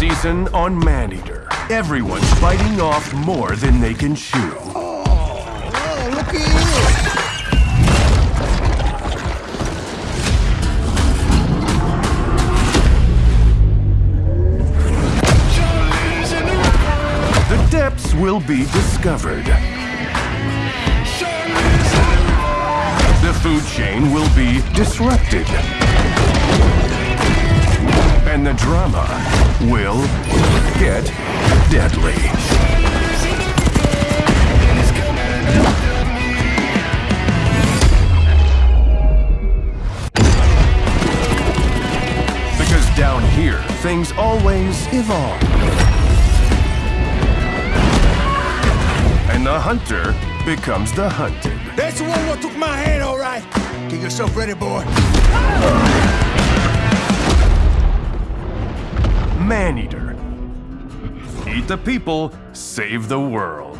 season on Maneater. Everyone's biting off more than they can chew. Oh, look at you! The depths will be discovered. The food chain will be disrupted. And the drama will get deadly. Because down here, things always evolve. And the hunter becomes the hunted. That's the one what took my hand, all right. Get yourself ready, boy. Maneater. The people, save the world.